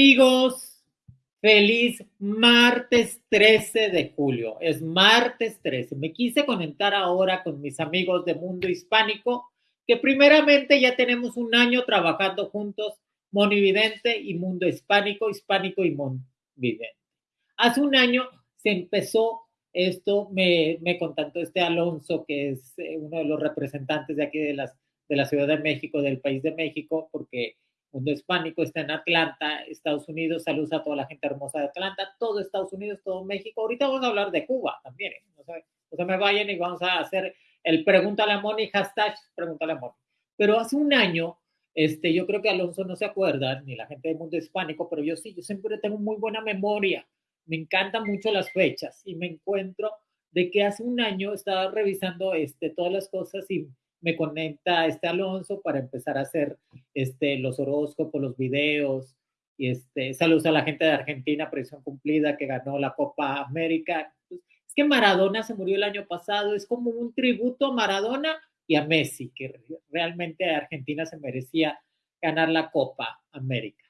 Amigos, feliz martes 13 de julio. Es martes 13. Me quise conectar ahora con mis amigos de Mundo Hispánico, que primeramente ya tenemos un año trabajando juntos, Monividente y Mundo Hispánico, Hispánico y Monividente. Hace un año se empezó esto, me, me contactó este Alonso, que es eh, uno de los representantes de aquí de, las, de la Ciudad de México, del país de México, porque mundo hispánico está en Atlanta, Estados Unidos. Saludos a toda la gente hermosa de Atlanta, todo Estados Unidos, todo México. Ahorita vamos a hablar de Cuba también. ¿eh? No, se, no, se, me vayan y vamos a hacer el pregúntale a Moni, hashtag pregúntale a Moni. Pero hace un año, este, yo creo que Alonso no se acuerda, ni la gente del mundo hispánico, pero yo sí, yo siempre tengo muy buena memoria. Me encantan mucho las fechas y me encuentro de que hace un año estaba revisando este, todas las cosas y me conecta este Alonso para empezar a hacer este, los horóscopos, los videos. Y este, saludos a la gente de Argentina, presión cumplida, que ganó la Copa América. Es que Maradona se murió el año pasado, es como un tributo a Maradona y a Messi, que realmente Argentina se merecía ganar la Copa América.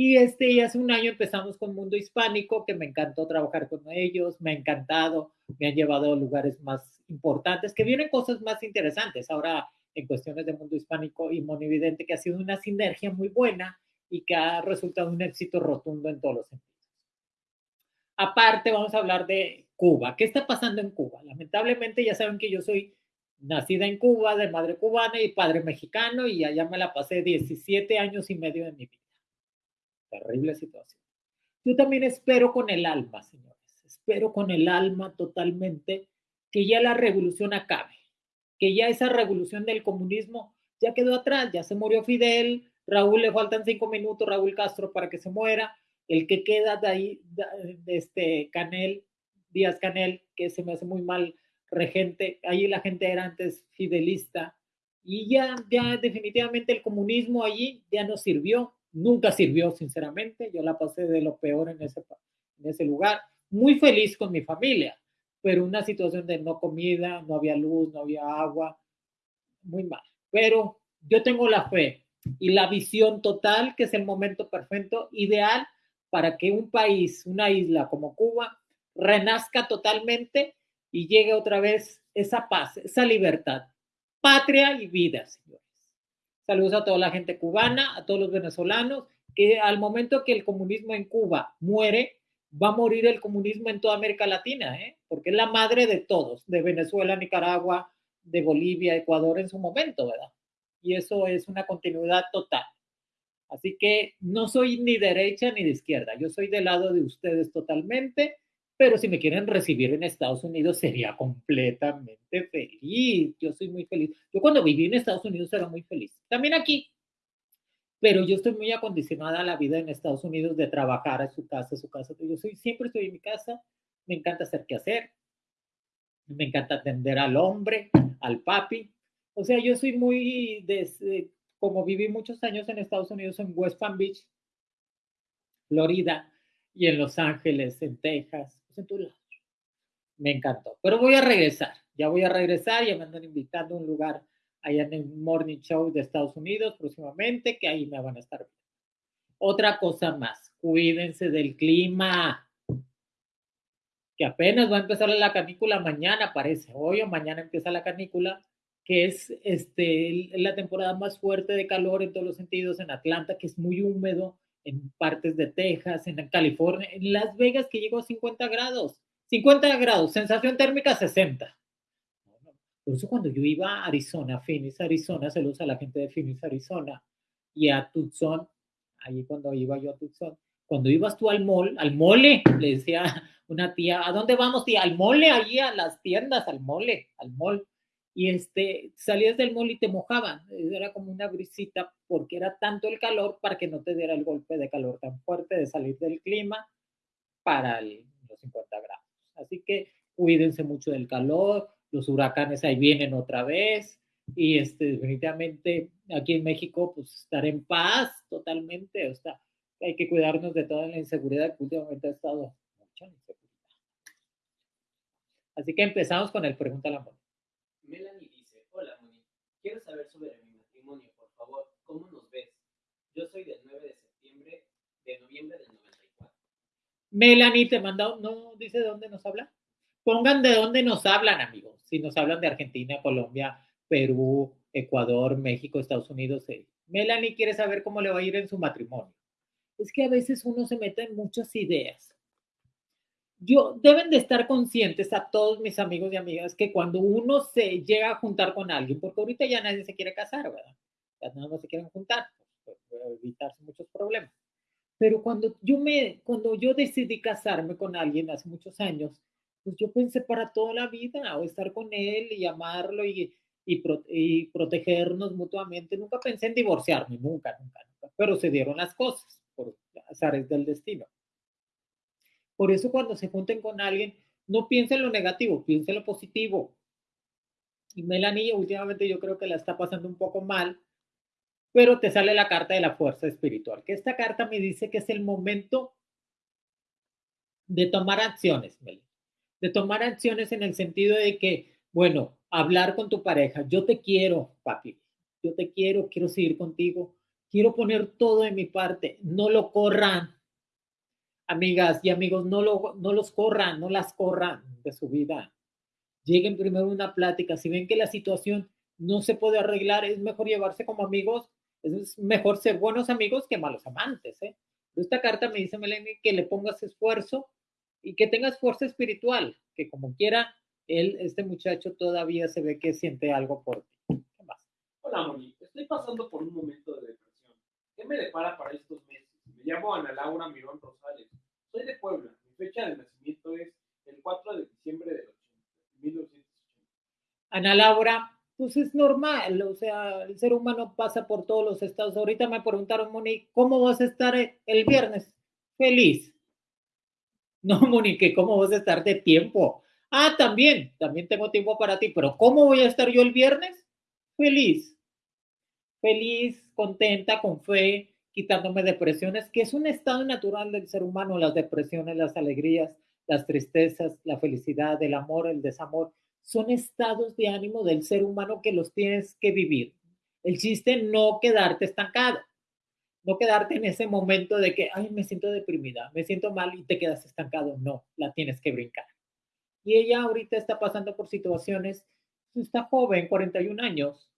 Y este, y hace un año empezamos con Mundo Hispánico, que me encantó trabajar con ellos, me ha encantado, me han llevado a lugares más importantes, que vienen cosas más interesantes ahora en cuestiones de Mundo Hispánico y Monividente, que ha sido una sinergia muy buena y que ha resultado un éxito rotundo en todos los sentidos. Aparte, vamos a hablar de Cuba. ¿Qué está pasando en Cuba? Lamentablemente, ya saben que yo soy nacida en Cuba, de madre cubana y padre mexicano, y allá me la pasé 17 años y medio de mi vida. Terrible situación. Yo también espero con el alma, señores, espero con el alma totalmente que ya la revolución acabe, que ya esa revolución del comunismo ya quedó atrás, ya se murió Fidel, Raúl le faltan cinco minutos, Raúl Castro para que se muera, el que queda de ahí, de este Canel, Díaz Canel, que se me hace muy mal regente, ahí la gente era antes fidelista, y ya, ya definitivamente el comunismo allí ya no sirvió, nunca sirvió sinceramente, yo la pasé de lo peor en ese, lugar, muy feliz con mi familia, pero una situación de no comida, no había luz, no había agua, muy mal. Pero yo tengo la fe y la visión total que es el momento perfecto, ideal para que un país, una isla como Cuba, renazca totalmente y llegue otra vez esa paz, esa libertad, patria y vida, señores. Saludos a toda la gente cubana, a todos los venezolanos, que al momento que el comunismo en Cuba muere, va a morir el comunismo en toda América Latina, ¿eh? porque es la madre de todos, de Venezuela, Nicaragua, de Bolivia, Ecuador en su momento, ¿verdad? Y eso es una continuidad total. Así que no soy ni derecha ni de izquierda, yo soy del lado de ustedes totalmente, pero si me quieren recibir en Estados Unidos sería completamente feliz. Yo soy muy feliz. Yo cuando viví en Estados Unidos era muy feliz. También aquí, pero yo estoy muy acondicionada a la vida en Estados Unidos de trabajar a su casa, a su casa. Yo soy, siempre estoy en mi casa, me encanta hacer qué hacer, me encanta atender al hombre, al papi. O sea, yo soy muy, desde, como viví muchos años en Estados Unidos, en West Palm Beach, Florida, y en Los Ángeles, en Texas, pues en todos lados. Me encantó. Pero voy a regresar, ya voy a regresar, ya me andan invitando a un lugar allá en el Morning Show de Estados Unidos próximamente, que ahí me van a estar. Otra cosa más, cuídense del clima, que apenas va a empezar la canícula mañana, parece, hoy o mañana empieza la canícula, que es este, la temporada más fuerte de calor en todos los sentidos en Atlanta, que es muy húmedo, en partes de Texas, en California, en Las Vegas que llegó a 50 grados, 50 grados, sensación térmica 60. Por eso cuando yo iba a Arizona, Phoenix, Arizona, se lo usa la gente de Phoenix, Arizona, y a Tucson, ahí cuando iba yo a Tucson, cuando ibas tú al mall, al mole, le decía una tía, ¿a dónde vamos, tía? Al mole, allí a las tiendas, al mole, al mall. Y este, salías del mall y te mojaban, era como una brisita porque era tanto el calor para que no te diera el golpe de calor tan fuerte de salir del clima para los 50 grados. Así que cuídense mucho del calor, los huracanes ahí vienen otra vez y este, definitivamente aquí en México pues estar en paz totalmente, o sea, hay que cuidarnos de toda la inseguridad que últimamente ha estado. Así que empezamos con el Pregunta la Moni. Melanie dice, hola Moni, quiero saber sobre mi matrimonio, por favor, ¿cómo nos ves? Yo soy del 9 de septiembre de noviembre del 94. Melanie te manda, no dice de dónde nos habla. Pongan de dónde nos hablan, amigos. Si nos hablan de Argentina, Colombia, Perú, Ecuador, México, Estados Unidos. eh. Melanie quiere saber cómo le va a ir en su matrimonio. Es que a veces uno se mete en muchas ideas. Yo, deben de estar conscientes a todos mis amigos y amigas que cuando uno se llega a juntar con alguien, porque ahorita ya nadie se quiere casar, ¿verdad? Ya nada más se quieren juntar, pues, para evitarse muchos problemas. Pero cuando yo me, cuando yo decidí casarme con alguien hace muchos años, pues yo pensé para toda la vida, estar con él y amarlo y, y, y protegernos mutuamente. Nunca pensé en divorciarme, nunca, nunca, nunca. Pero se dieron las cosas por azares del destino. Por eso cuando se junten con alguien, no piensen lo negativo, piensen lo positivo. Y Melanie últimamente yo creo que la está pasando un poco mal, pero te sale la carta de la fuerza espiritual, que esta carta me dice que es el momento de tomar acciones, Melanie. De tomar acciones en el sentido de que, bueno, hablar con tu pareja, yo te quiero, papi, yo te quiero, quiero seguir contigo, quiero poner todo de mi parte, no lo corran, amigas y amigos, no, lo, no los corran, no las corran de su vida. Lleguen primero una plática. Si ven que la situación no se puede arreglar, es mejor llevarse como amigos. Es mejor ser buenos amigos que malos amantes. ¿eh? Esta carta me dice, Melanie, que le pongas esfuerzo y que tengas fuerza espiritual, que como quiera, él, este muchacho todavía se ve que siente algo por ti. Hola, Moni. Estoy pasando por un momento de depresión. ¿Qué me depara para estos meses? Me llamo Ana Laura Mirón Rosales. De Puebla. Mi fecha de nacimiento es el 4 de diciembre 80, 1980. Ana Laura, pues es normal, o sea, el ser humano pasa por todos los estados. Ahorita me preguntaron, Moni, ¿cómo vas a estar el viernes? Feliz. No, Monique, ¿cómo vas a estar de tiempo? Ah, también, también tengo tiempo para ti, pero ¿cómo voy a estar yo el viernes? Feliz. Feliz, contenta, con fe, quitándome depresiones, que es un estado natural del ser humano, las depresiones, las alegrías, las tristezas, la felicidad, el amor, el desamor, son estados de ánimo del ser humano que los tienes que vivir. El chiste no quedarte estancado, no quedarte en ese momento de que, ay, me siento deprimida, me siento mal y te quedas estancado. No, la tienes que brincar. Y ella ahorita está pasando por situaciones, está joven, 41 años,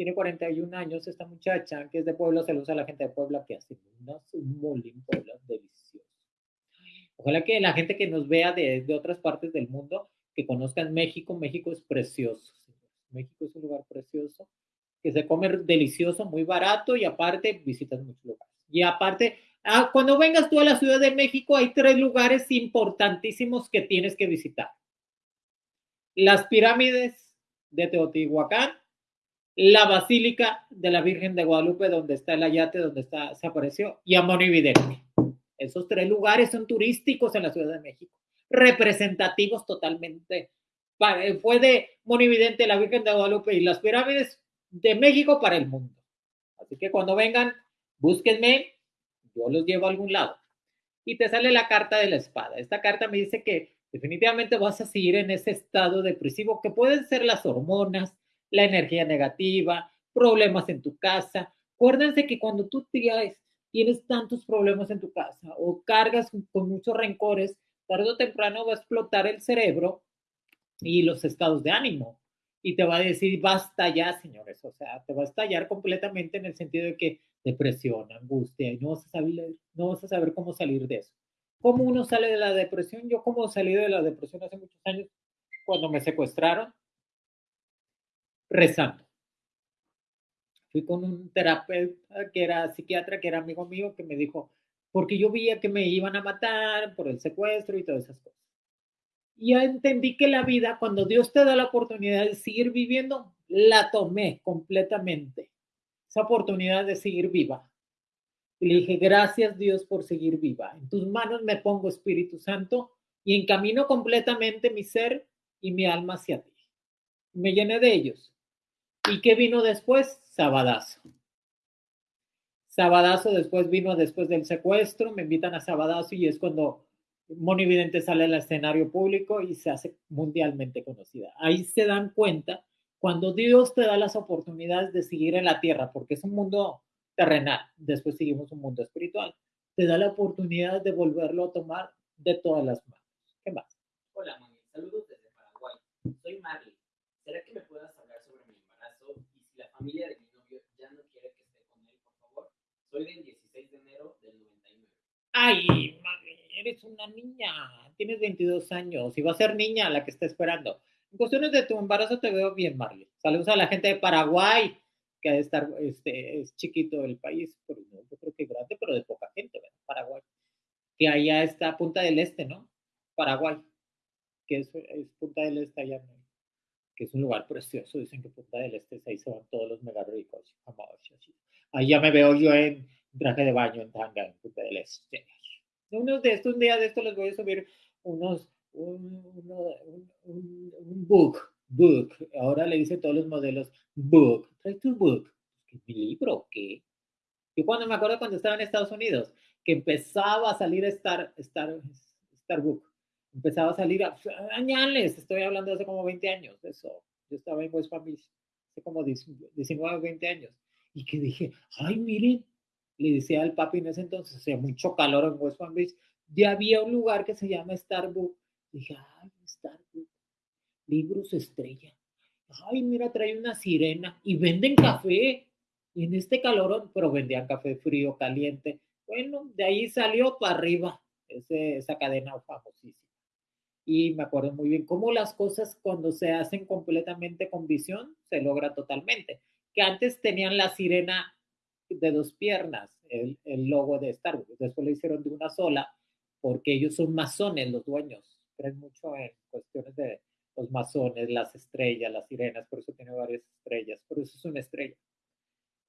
tiene 41 años esta muchacha, que es de Puebla, usa a la gente de Puebla, que hace unas, un mole en Puebla delicioso. Ojalá que la gente que nos vea de, de otras partes del mundo, que conozcan México, México es precioso. México es un lugar precioso, que se come delicioso, muy barato y aparte visitas muchos lugares. Y aparte, ah, cuando vengas tú a la Ciudad de México, hay tres lugares importantísimos que tienes que visitar. Las pirámides de Teotihuacán, la Basílica de la Virgen de Guadalupe, donde está el ayate, donde está, se apareció, y Amón y Vidente. Esos tres lugares son turísticos en la Ciudad de México, representativos totalmente. Fue de Monividente, la Virgen de Guadalupe y las pirámides de México para el mundo. Así que cuando vengan, búsquenme, yo los llevo a algún lado. Y te sale la carta de la espada. Esta carta me dice que definitivamente vas a seguir en ese estado depresivo que pueden ser las hormonas, la energía negativa, problemas en tu casa. Acuérdense que cuando tú tienes, tienes tantos problemas en tu casa o cargas con muchos rencores, tarde o temprano va a explotar el cerebro y los estados de ánimo. Y te va a decir, basta ya, señores. O sea, te va a estallar completamente en el sentido de que depresión, angustia, y no vas a saber, no vas a saber cómo salir de eso. ¿Cómo uno sale de la depresión? Yo como salí de la depresión hace muchos años, cuando me secuestraron, rezando. Fui con un terapeuta que era psiquiatra, que era amigo mío, que me dijo, porque yo veía que me iban a matar por el secuestro y todas esas cosas. Y ya entendí que la vida, cuando Dios te da la oportunidad de seguir viviendo, la tomé completamente. Esa oportunidad de seguir viva. Y le dije, gracias Dios por seguir viva. En tus manos me pongo Espíritu Santo y encamino completamente mi ser y mi alma hacia ti. Me llené de ellos. ¿Y qué vino después? Sabadazo. Sabadazo después vino después del secuestro, me invitan a Sabadazo y es cuando Moni Vidente sale al escenario público y se hace mundialmente conocida. Ahí se dan cuenta cuando Dios te da las oportunidades de seguir en la tierra, porque es un mundo terrenal, después seguimos un mundo espiritual. te da la oportunidad de volverlo a tomar de todas las manos. ¿Qué más? Hola, Moni. Saludos desde Paraguay. Soy Marley. ¿Será que me puedas hablar sobre mi embarazo y si la familia de mi novio ya no quiere que esté con él, por favor? Soy del 16 de enero del 99. Ay, Marley, eres una niña. Tienes 22 años y va a ser niña la que está esperando. En cuestiones de tu embarazo te veo bien, Marley. Saludos a la gente de Paraguay, que ha de estar, este, es chiquito el país, pero no, yo creo que grande, pero de poca gente, ¿verdad? Paraguay. Que allá está Punta del Este, ¿no? Paraguay, que es, es Punta del Este allá, ¿no? Que es un lugar precioso. Dicen que Punta del Este, ahí se van todos los mega ricos. Ahí ya me veo yo en traje de baño, en tanga, en Punta del Este. Unos de estos, un día de estos les voy a subir unos, un, un, un, book, book. Ahora le dicen todos los modelos, book. Trae tu book. ¿Qué mi libro? ¿Qué? Yo cuando me acuerdo cuando estaba en Estados Unidos, que empezaba a salir Star, Star, Starbook empezaba a salir a, añales, estoy hablando de hace como 20 años, eso, yo estaba en West Palm Beach, hace como 19 o 20 años, y que dije, ay, miren, le decía al papi en ese entonces, hacía mucho calor en West Palm Beach, ya había un lugar que se llama Starbucks, dije, ay, Starbucks, libros estrella, ay, mira, trae una sirena, y venden café, y en este calor, pero vendían café frío, caliente, bueno, de ahí salió para arriba esa cadena famosísima y me acuerdo muy bien cómo las cosas cuando se hacen completamente con visión se logra totalmente. Que antes tenían la sirena de dos piernas, el, el logo de Star Wars, después lo hicieron de una sola porque ellos son masones los dueños, creen mucho en cuestiones de los masones, las estrellas, las sirenas, por eso tiene varias estrellas, por eso es una estrella.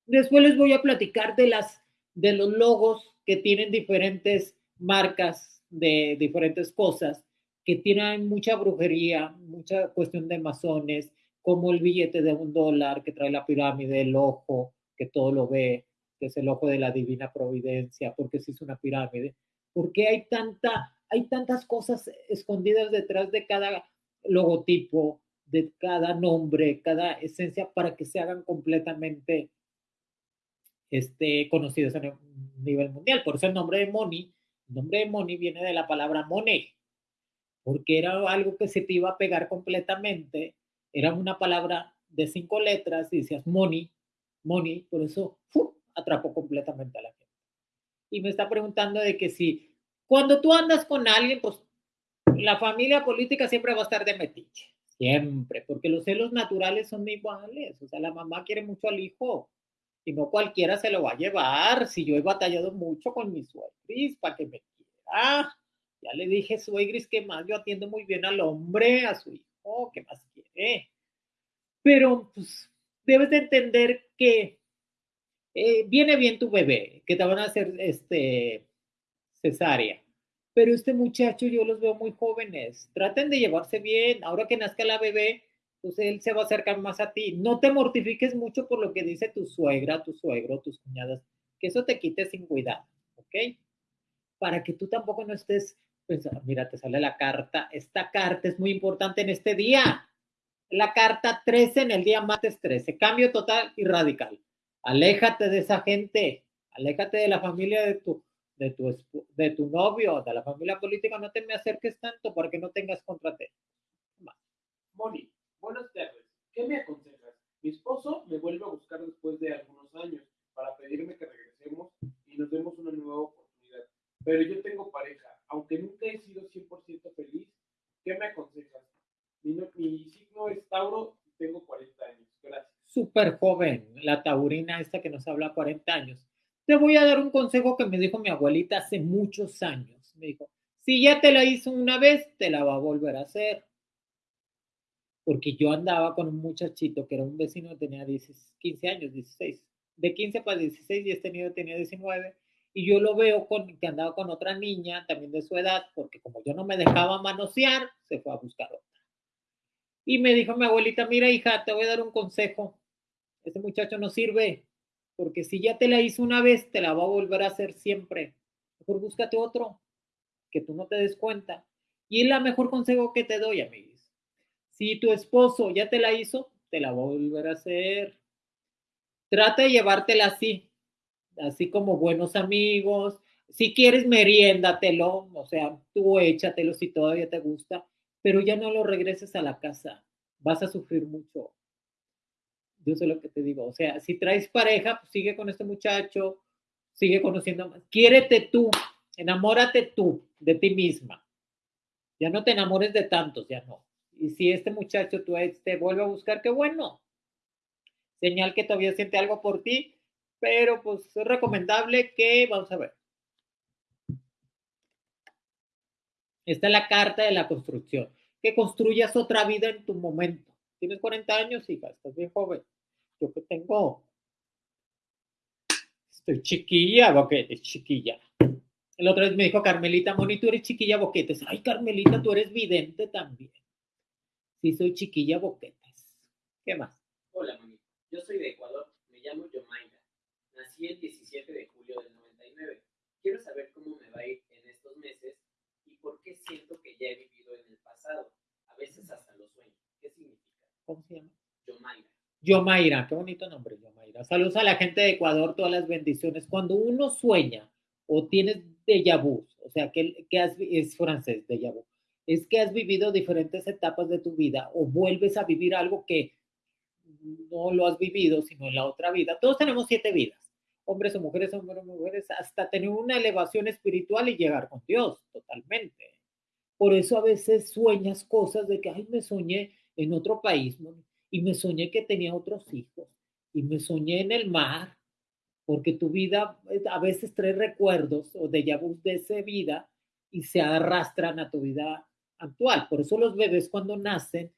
Después les voy a platicar de las de los logos que tienen diferentes marcas de diferentes cosas que tienen mucha brujería, mucha cuestión de masones, como el billete de un dólar que trae la pirámide, el ojo, que todo lo ve, que es el ojo de la divina providencia, porque se hizo una pirámide, porque hay tanta, hay tantas cosas escondidas detrás de cada logotipo, de cada nombre, cada esencia, para que se hagan completamente este, conocidos a nivel mundial. Por eso el nombre de Moni, el nombre de Moni viene de la palabra money, porque era algo que se te iba a pegar completamente, era una palabra de cinco letras y decías money, money, por eso ¡fu! atrapó completamente a la gente. Y me está preguntando de que si cuando tú andas con alguien, pues la familia política siempre va a estar de metiche, siempre, porque los celos naturales son iguales, o sea, la mamá quiere mucho al hijo y no cualquiera se lo va a llevar, si yo he batallado mucho con mi suegris para que me quiera, ya le dije, suegris, que más yo atiendo muy bien al hombre, a su hijo, ¿qué más quiere? Pero pues debes de entender que eh, viene bien tu bebé, que te van a hacer este, cesárea. Pero este muchacho yo los veo muy jóvenes. Traten de llevarse bien. Ahora que nazca la bebé, pues él se va a acercar más a ti. No te mortifiques mucho por lo que dice tu suegra, tu suegro, tus cuñadas, que eso te quite sin cuidado, ¿ok? Para que tú tampoco no estés pues mira, te sale la carta. Esta carta es muy importante en este día. La carta 13 en el día martes 13. Cambio total y radical. Aléjate de esa gente. Aléjate de la familia de tu, de tu, de tu novio, de la familia política. No te me acerques tanto para que no tengas contra ti. Moni, buenas tardes. ¿Qué me aconsejas? Mi esposo me vuelve a buscar después de algunos años para pedirme que regresemos y nos demos una nueva oportunidad. Pero yo tengo pareja aunque nunca he sido 100% feliz, ¿qué me aconsejas? Mi, mi, signo es Tauro y tengo 40 años. Gracias. Súper joven, la taurina esta que nos habla 40 años. Te voy a dar un consejo que me dijo mi abuelita hace muchos años. Me dijo, si ya te la hizo una vez, te la va a volver a hacer. Porque yo andaba con un muchachito que era un vecino, tenía 10, 15 años, 16. De 15 para 16 y este niño tenía 19 y yo lo veo con, que andaba con otra niña también de su edad, porque como yo no me dejaba manosear, se fue a buscar otra. Y me dijo mi abuelita, mira hija, te voy a dar un consejo. Ese muchacho no sirve, porque si ya te la hizo una vez, te la va a volver a hacer siempre. Mejor búscate otro, que tú no te des cuenta. Y es la mejor consejo que te doy, amigos. Si tu esposo ya te la hizo, te la va a volver a hacer. Trata de llevártela así, así como buenos amigos, Si quieres, meriéndatelo, o sea, tú échatelo si todavía te gusta, pero ya no lo regreses a la casa. Vas a sufrir mucho. Yo sé lo que te digo. O sea, si traes pareja, pues sigue con este muchacho, sigue conociendo más. Quiérete tú, enamórate tú de ti misma. Ya no te enamores de tantos, ya no. Y si este muchacho tú te vuelve a buscar, qué bueno. Señal que todavía siente algo por ti, pero pues es recomendable que, vamos a ver. Esta es la carta de la construcción. Que construyas otra vida en tu momento. Tienes 40 años, hija, estás bien joven. Yo que tengo. Estoy chiquilla, boquetes, chiquilla. El otro vez me dijo Carmelita, Moni, tú eres chiquilla boquetes. Ay, Carmelita, tú eres vidente también. Sí, soy chiquilla boquetes. ¿Qué más? Hola, mami. Yo soy de Ecuador. Me llamo Yomaira. Nací el 17 de julio del 99. Quiero saber cómo me va a ir en estos meses y por qué siento que ya he vivido en el pasado. A veces hasta lo sueño. ¿Qué significa? ¿Cómo se llama? Yomaira. Yomaira, qué bonito nombre, Yomaira. Saludos a la gente de Ecuador, todas las bendiciones. Cuando uno sueña o tienes déjà vu, o sea, que, que has, es francés, déjà vu, es que has vivido diferentes etapas de tu vida o vuelves a vivir algo que no lo has vivido, sino en la otra vida. Todos tenemos siete vidas, hombres o mujeres, hombres o mujeres, hasta tener una elevación espiritual y llegar con Dios totalmente. Por eso a veces sueñas cosas de que, ay, me soñé en otro país y me soñé que tenía otros hijos y me soñé en el mar, porque tu vida eh, a veces trae recuerdos o de vu de esa vida y se arrastran a tu vida actual. Por eso los bebés cuando nacen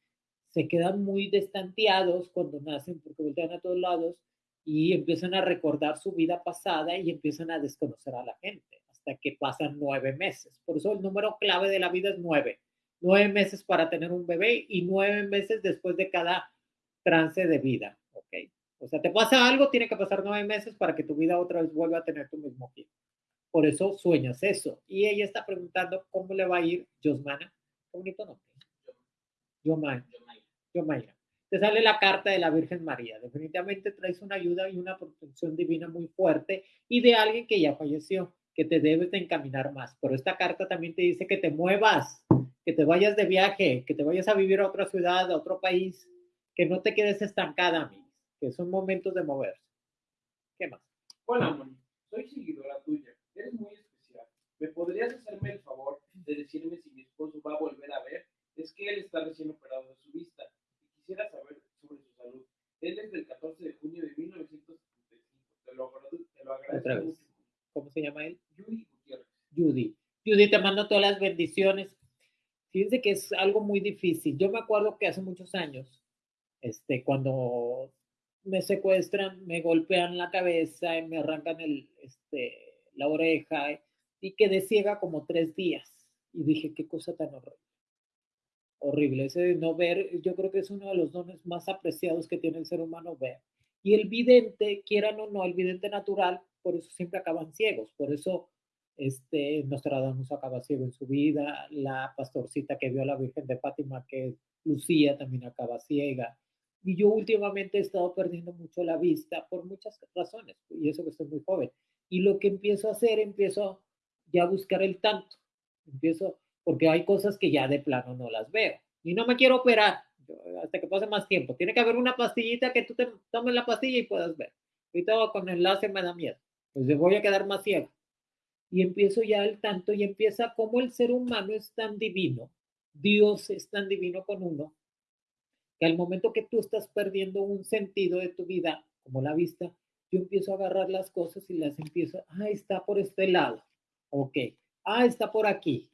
se quedan muy destanteados cuando nacen porque voltean a todos lados y empiezan a recordar su vida pasada y empiezan a desconocer a la gente hasta que pasan nueve meses. Por eso el número clave de la vida es nueve. Nueve meses para tener un bebé y nueve meses después de cada trance de vida. ¿ok? O sea, te pasa algo, tiene que pasar nueve meses para que tu vida otra vez vuelva a tener tu mismo tiempo. Por eso sueñas eso. Y ella está preguntando cómo le va a ir Josmana Qué bonito nombre. Yomaira. Yomaira. Te sale la carta de la Virgen María. Definitivamente traes una ayuda y una protección divina muy fuerte y de alguien que ya falleció, que te debes de encaminar más. Pero esta carta también te dice que te muevas, que te vayas de viaje, que te vayas a vivir a otra ciudad, a otro país, que no te quedes estancada, mí, que son momentos de moverse. ¿Qué más? Hola, Moni. Soy seguidora tuya. Eres muy especial. ¿Me podrías hacerme el favor de decirme si mi esposo va a volver a ver, es que él está recién operado de su vista quisiera saber sobre su salud. Él es del 14 de junio de 1975. Te lo, te lo agradezco mucho. ¿Cómo se llama él? Judy Gutiérrez. Judy. Judy, te mando todas las bendiciones. Fíjense que es algo muy difícil. Yo me acuerdo que hace muchos años, este, cuando me secuestran, me golpean la cabeza me arrancan el, este, la oreja y quedé ciega como tres días y dije, qué cosa tan horrible. Horrible, ese no ver, yo creo que es uno de los dones más apreciados que tiene el ser humano ver. Y el vidente, quieran o no, el vidente natural, por eso siempre acaban ciegos, por eso este, Nostradamus acaba ciego en su vida, la pastorcita que vio a la Virgen de Fátima, que Lucía, también acaba ciega. Y yo últimamente he estado perdiendo mucho la vista por muchas razones, y eso que estoy muy joven. Y lo que empiezo a hacer, empiezo ya a buscar el tanto. Empiezo, porque hay cosas que ya de plano no las veo. Y no me quiero operar hasta que pase más tiempo. Tiene que haber una pastillita que tú te tomes la pastilla y puedas ver. Ahorita con el láser me da miedo. Pues voy a quedar más ciego. Y empiezo ya el tanto y empieza como el ser humano es tan divino. Dios es tan divino con uno que al momento que tú estás perdiendo un sentido de tu vida, como la vista, yo empiezo a agarrar las cosas y las empiezo, ah, está por este lado, ok, ah, está por aquí,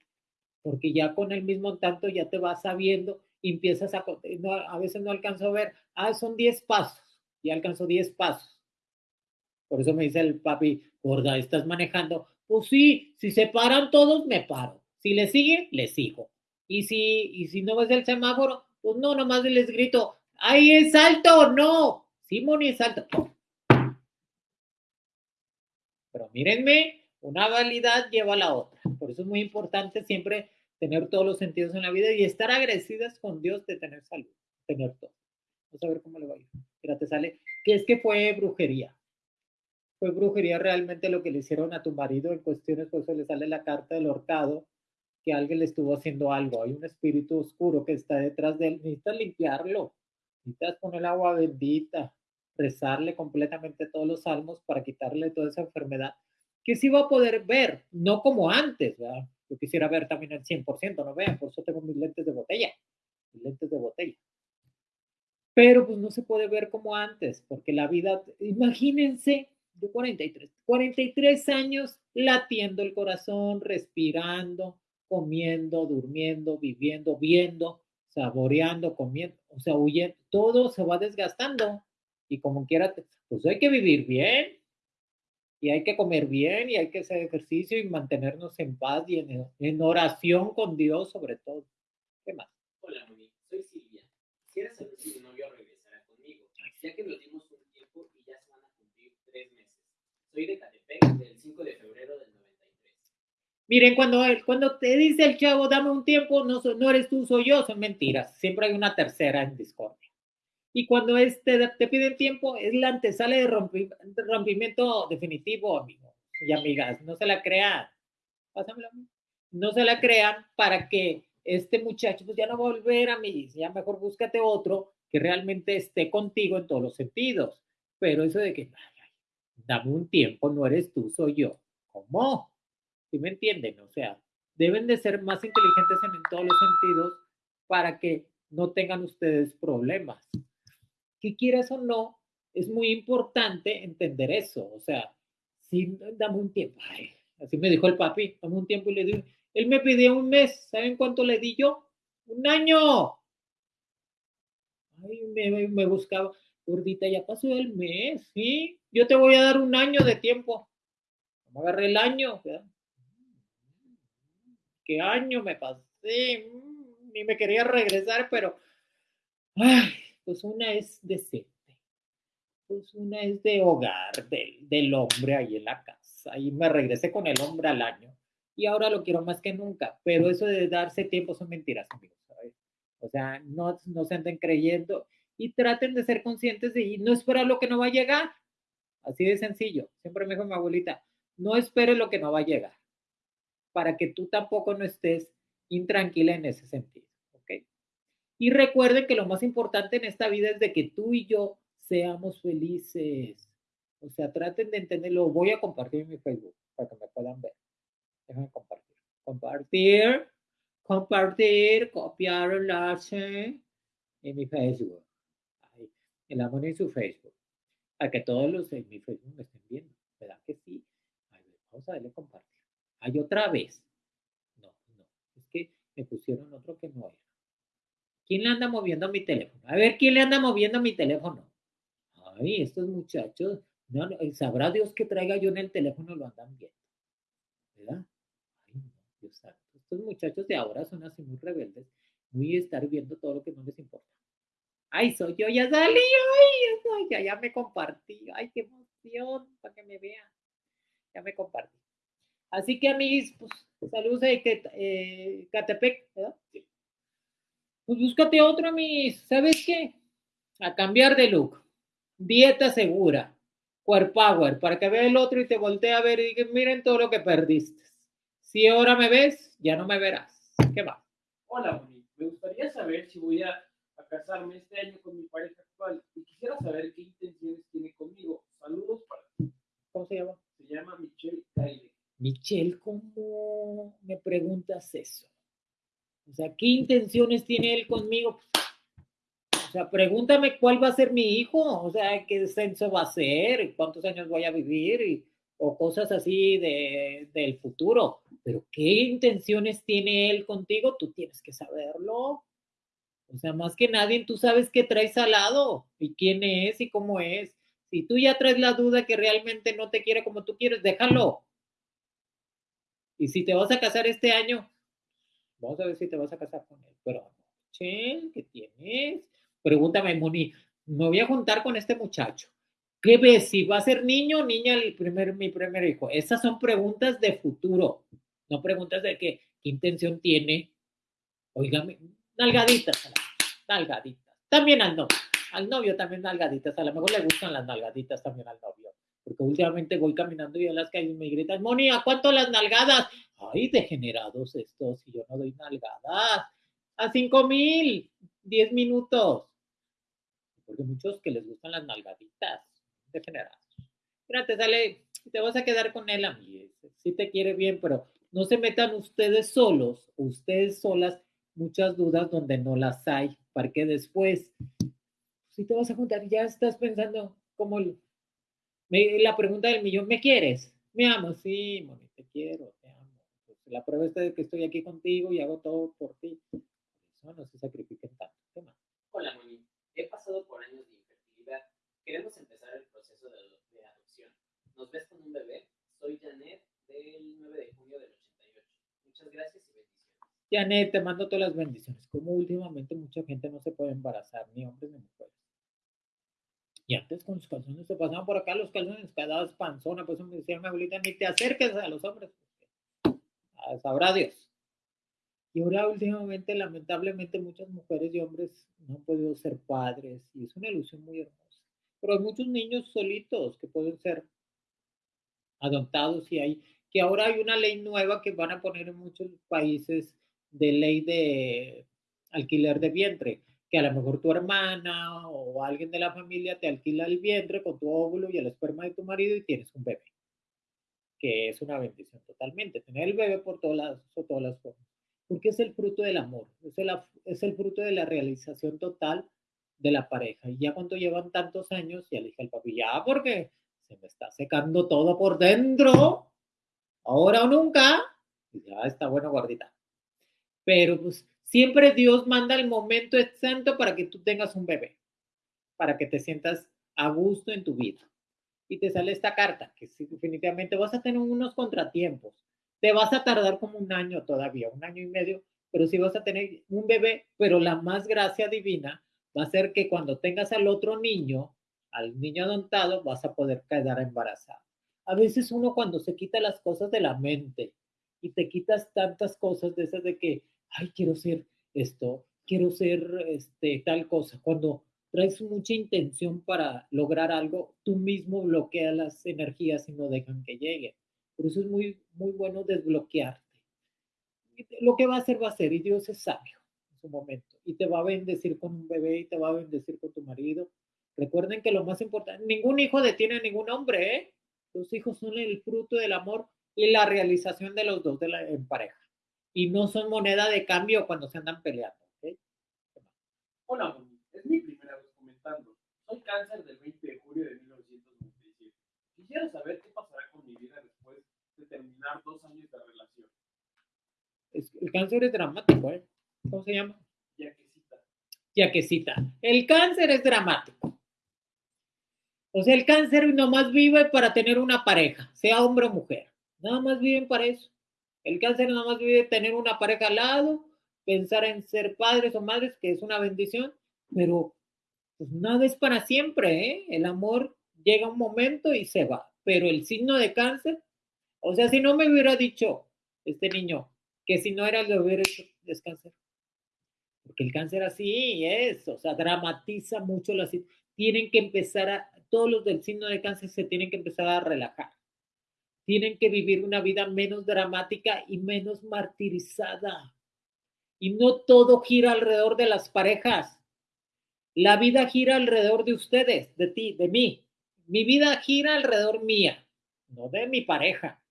porque ya con el mismo tanto ya te vas sabiendo y empiezas a, a veces no alcanzo a ver, ah, son 10 pasos, ya alcanzo 10 pasos. Por eso me dice el papi, gorda, ¿estás manejando? Pues sí, si se paran todos, me paro. Si le sigue, le sigo. Y si, y si no ves el semáforo, pues no, nomás les grito, ¡ahí es alto! ¡No! Simón es alto. Pero mírenme, una validad lleva a la otra. Por eso es muy importante siempre tener todos los sentidos en la vida y estar agradecidas con Dios de tener salud, tener todo. Vamos a ver cómo le va a ir. Mira, es que fue brujería. fue brujería realmente lo que le hicieron a tu marido en cuestiones, por eso le sale la carta del horcado, que alguien le estuvo haciendo algo. Hay un espíritu oscuro que está detrás de él. Necesitas limpiarlo. Necesitas poner agua bendita, rezarle completamente todos los salmos para quitarle toda esa enfermedad, que sí va a poder ver, no como antes, ¿verdad? Yo quisiera ver también el 100%, no vean, por eso tengo mis lentes de botella, mis lentes de botella. Pero pues no se puede ver como antes, porque la vida, imagínense, de 43, 43 años latiendo el corazón, respirando, comiendo, durmiendo, viviendo, viendo, saboreando, comiendo, o sea, huyendo, todo se va desgastando y como quiera, pues hay que vivir bien y hay que comer bien y hay que hacer ejercicio y mantenernos en paz y en, en oración con Dios sobre todo. ¿Qué más? Hola, Moni. Soy Silvia. Quisiera saber si mi novio regresará conmigo, ya que nos dimos un tiempo y ya se van a cumplir tres meses. Soy de Catepec, del 5 de febrero del 93. Miren, cuando, él, cuando te dice el chavo, dame un tiempo, no, no eres tú, soy yo, son mentiras. Siempre hay una tercera en discordia. Y cuando este, te piden tiempo, es la antesala de, rompi, de rompimiento definitivo, amigos y amigas. No se la crean. Pásamela. No se la crean para que este muchacho pues ya no va a volver a mí. Ya mejor búscate otro que realmente esté contigo en todos los sentidos. Pero eso de que, ay, ay, dame un tiempo, no eres tú, soy yo. ¿Cómo? ¿Sí me entienden? O sea, deben de ser más inteligentes en, en todos los sentidos para que no tengan ustedes problemas que quieras o no, es muy importante entender eso. O sea, si dame un tiempo, así me dijo el papi, dame un tiempo y le di, él me pidió un mes, ¿saben cuánto le di yo? Un año. Ay, me, buscaba, gordita, ya pasó el mes, ¿sí? Yo te voy a dar un año de tiempo. Me agarré el año. ¿Qué año me pasé? Ni me quería regresar, pero, ay, pues una es decente, pues una es de hogar del, del, hombre ahí en la casa. Y me regresé con el hombre al año y ahora lo quiero más que nunca. Pero eso de darse tiempo son mentiras, amigos. O sea, no, no se anden creyendo y traten de ser conscientes de y no esperar lo que no va a llegar. Así de sencillo. Siempre me dijo mi abuelita, no esperes lo que no va a llegar para que tú tampoco no estés intranquila en ese sentido. Y recuerden que lo más importante en esta vida es de que tú y yo seamos felices. O sea, traten de entenderlo. Voy a compartir en mi Facebook para que me puedan ver. Déjenme compartir. Compartir, compartir, copiar enlace en mi Facebook. Ahí, el amor en su Facebook. Para que todos los en mi Facebook me estén viendo. ¿Verdad que sí? Ahí, vamos a darle compartir. Hay otra vez. No, no. Es que me pusieron otro que no era. ¿Quién le anda moviendo mi teléfono? A ver, ¿quién le anda moviendo mi teléfono? Ay, estos muchachos, no, sabrá Dios que traiga yo en el teléfono lo andan viendo. ¿Verdad? Ay, no, Dios santo. Estos muchachos de ahora son así muy rebeldes, muy estar viendo todo lo que no les importa. Ay, soy yo, ya salí, ay, ya, ya, me compartí, ay, qué emoción, para que me vean. Ya me compartí. Así que a mis, pues, saludos de eh, Catepec, ¿verdad? Sí pues búscate otro, mis, ¿sabes qué? A cambiar de look. Dieta segura. Core Power, para que vea el otro y te voltee a ver y diga, miren todo lo que perdiste. Si ahora me ves, ya no me verás. ¿Qué va? Hola, Moni. Me gustaría saber si voy a, a, casarme este año con mi pareja actual y quisiera saber qué intenciones tiene conmigo. Saludos para ti. ¿Cómo se llama? Se llama Michelle Caile. Michelle, ¿cómo me preguntas eso? O sea, ¿qué intenciones tiene él conmigo? O sea, pregúntame cuál va a ser mi hijo, o sea, qué censo va a ser, cuántos años voy a vivir, o cosas así de, del futuro. Pero qué intenciones tiene él contigo, tú tienes que saberlo. O sea, más que nadie, tú sabes qué traes al lado y quién es y cómo es. Si tú ya traes la duda que realmente no te quiere como tú quieres, déjalo. Y si te vas a casar este año, Vamos a ver si te vas a casar con él. Pero, ¿qué tienes? Pregúntame, Moni, me voy a juntar con este muchacho. ¿Qué ves? Si va a ser niño o niña el primer, mi primer hijo. Esas son preguntas de futuro, no preguntas de qué, qué intención tiene. Óigame, nalgaditas, nalgaditas. También al novio, al novio también nalgaditas. A lo mejor le gustan las nalgaditas también al novio, porque últimamente voy caminando y en las calles me gritan, Moni, ¿a cuánto las nalgadas? Ay, degenerados estos, y yo no doy nalgadas. A cinco mil, diez minutos. Porque muchos que les gustan las nalgaditas, degenerados. Mira, te sale, te vas a quedar con él a mí. Sí te quiere bien, pero no se metan ustedes solos, ustedes solas, muchas dudas donde no las hay, para que después, si te vas a juntar, ya estás pensando como el, la pregunta del millón, ¿me quieres? Me amo, sí, Moni, te quiero, te amo. Pues la prueba está de que estoy aquí contigo y hago todo por ti. Eso no se sacrifiquen tanto. ¿Qué más? Hola, Moni. He pasado por años de infertilidad. Queremos empezar el proceso de, de adopción. ¿Nos ves con un bebé? Soy Janet del 9 de junio del 88. Muchas gracias y bendiciones. Janet, te mando todas las bendiciones. Como últimamente mucha gente no se puede embarazar, ni hombres ni mujeres. Y antes con los calzones se pasaban por acá los calzones, quedabas panzona, pues me decía mi abuelita, ni te acerques a los hombres. Sabrá Dios. Y ahora últimamente, lamentablemente, muchas mujeres y hombres no han podido ser padres y es una ilusión muy hermosa. Pero hay muchos niños solitos que pueden ser adoptados y hay que ahora hay una ley nueva que van a poner en muchos países de ley de alquiler de vientre, que a lo mejor tu hermana o alguien de la familia te alquila el vientre con tu óvulo y el esperma de tu marido y tienes un bebé, que es una bendición totalmente, tener el bebé por todas las, por todas las formas, porque es el fruto del amor, es el, es el fruto de la realización total de la pareja. Y ya cuando llevan tantos años, ya le dije al papi, ya porque se me está secando todo por dentro, ahora o nunca, ya está bueno, gordita. Pero pues siempre Dios manda el momento exacto para que tú tengas un bebé, para que te sientas a gusto en tu vida. Y te sale esta carta, que sí, definitivamente vas a tener unos contratiempos. Te vas a tardar como un año todavía, un año y medio, pero sí vas a tener un bebé, pero la más gracia divina va a ser que cuando tengas al otro niño, al niño adoptado, vas a poder quedar embarazada. A veces uno cuando se quita las cosas de la mente y te quitas tantas cosas de esas de que, ay, quiero ser esto, quiero ser este, tal cosa, cuando traes mucha intención para lograr algo, tú mismo bloqueas las energías y no dejan que lleguen. Por eso es muy, muy bueno desbloquearte. Lo que va a hacer, va a ser, y Dios es sabio en su momento, y te va a bendecir con un bebé, y te va a bendecir con tu marido. Recuerden que lo más importante, ningún hijo detiene a ningún hombre, ¿eh? Los hijos son el fruto del amor y la realización de los dos en pareja. Y no son moneda de cambio cuando se andan peleando. ¿okay? Hola, es mi primera vez comentando. Soy cáncer del 20 de julio de 1997. Quisiera saber qué pasará con mi vida después de terminar dos años de relación. Es, el cáncer es dramático, ¿eh? ¿Cómo se llama? Yaquecita. Yaquecita. El cáncer es dramático. O sea, el cáncer nomás vive para tener una pareja, sea hombre o mujer. Nada más viven para eso. El cáncer nada más vive tener una pareja al lado, pensar en ser padres o madres, que es una bendición, pero pues nada es para siempre, ¿eh? El amor llega un momento y se va. Pero el signo de cáncer, o sea, si no me hubiera dicho este niño que si no era lo hubiera hecho es cáncer. Porque el cáncer así es, o sea, dramatiza mucho la situación. Tienen que empezar a, todos los del signo de cáncer se tienen que empezar a relajar. Tienen que vivir una vida menos dramática y menos martirizada. Y no todo gira alrededor de las parejas. La vida gira alrededor de ustedes, de ti, de mí. Mi vida gira alrededor mía, no de mi pareja.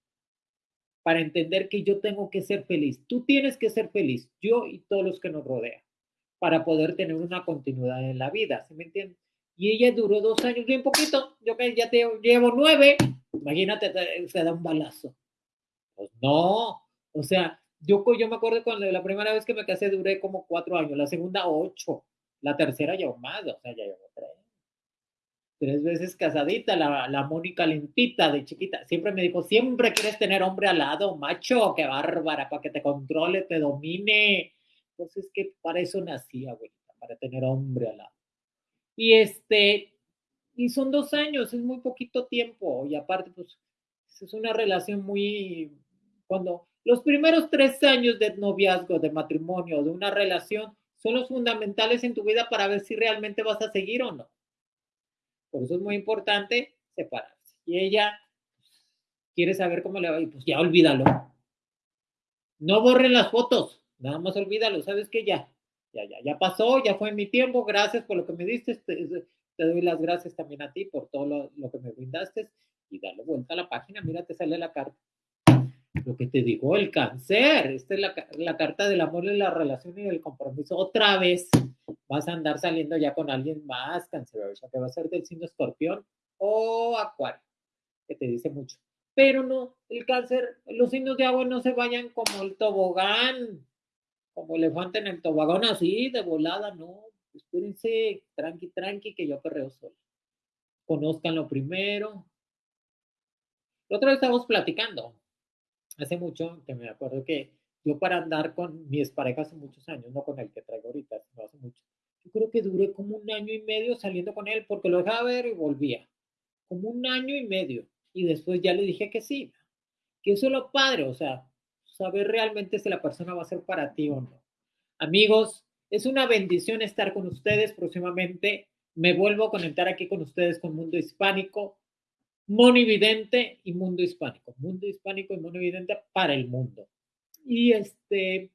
Para entender que yo tengo que ser feliz. Tú tienes que ser feliz, yo y todos los que nos rodean, para poder tener una continuidad en la vida. ¿Sí me entiendes? y ella duró dos años, bien poquito, yo ya te llevo nueve, imagínate, se da un balazo. Pues no, o sea, yo, yo me acuerdo cuando la primera vez que me casé duré como cuatro años, la segunda ocho, la tercera llevo más, o sea, ya llevo tres. Tres veces casadita, la, la Mónica limpita de chiquita. Siempre me dijo, siempre quieres tener hombre al lado, macho, qué bárbara, para que te controle, te domine. Entonces, que para eso nací, abuelita, para tener hombre al lado. Y este, y son dos años, es muy poquito tiempo. Y aparte, pues, es una relación muy, cuando los primeros tres años de noviazgo, de matrimonio, de una relación, son los fundamentales en tu vida para ver si realmente vas a seguir o no. Por eso es muy importante separarse. Y ella quiere saber cómo le va y pues ya olvídalo. No borren las fotos, nada más olvídalo, ¿sabes qué? Ya, ya, ya, ya pasó, ya fue mi tiempo, gracias por lo que me diste, te, doy las gracias también a ti por todo lo, que me brindaste y darle vuelta a la página, mira, te sale la carta. Lo que te digo, el cáncer, esta es la, carta del amor y la relación y del compromiso. Otra vez vas a andar saliendo ya con alguien más canceroso, que va a ser del signo escorpión o acuario, que te dice mucho. Pero no, el cáncer, los signos de agua no se vayan como el tobogán, como elefante en el tobogán, así de volada, no. Espérense, tranqui, tranqui, que yo perreo solo. Conozcanlo primero. La otra vez estábamos platicando, hace mucho, que me acuerdo que yo para andar con mis parejas hace muchos años, no con el que traigo ahorita, sino hace mucho, yo creo que duré como un año y medio saliendo con él porque lo dejaba ver y volvía. Como un año y medio. Y después ya le dije que sí. Que eso es lo padre, o sea, saber realmente si la persona va a ser para ti o no. Amigos, es una bendición estar con ustedes próximamente. Me vuelvo a conectar aquí con ustedes con Mundo Hispánico, Monividente y Mundo Hispánico. Mundo Hispánico y Monividente para el mundo. Y este,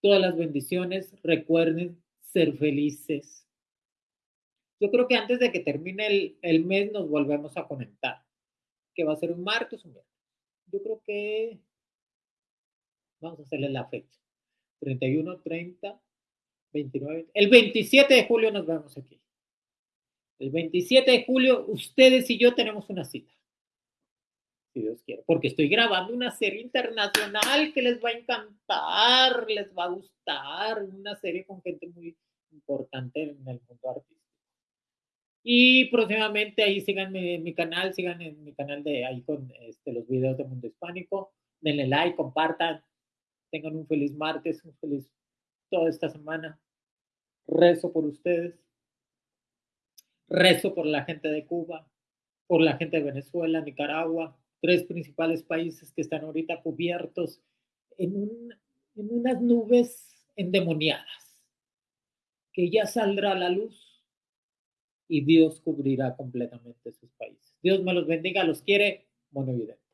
todas las bendiciones. Recuerden ser felices. Yo creo que antes de que termine el, mes nos volvemos a conectar. Que va a ser un martes o un. Yo creo que vamos a hacerle la fecha. 31, 30, 29. El 27 de julio nos vemos aquí. El 27 de julio, ustedes y yo tenemos una cita. Si Dios quiere. Porque estoy grabando una serie internacional que les va a encantar, les va a gustar. Una serie con gente muy importante en el mundo artístico. Y próximamente ahí síganme en mi canal, sigan en mi canal de ahí con este, los videos de Mundo Hispánico. Denle like, compartan. Tengan un feliz martes, un feliz toda esta semana. Rezo por ustedes. Rezo por la gente de Cuba, por la gente de Venezuela, Nicaragua, tres principales países que están ahorita cubiertos en, un, en unas nubes endemoniadas, que ya saldrá la luz y Dios cubrirá completamente sus países. Dios me los bendiga, los quiere, monovidente.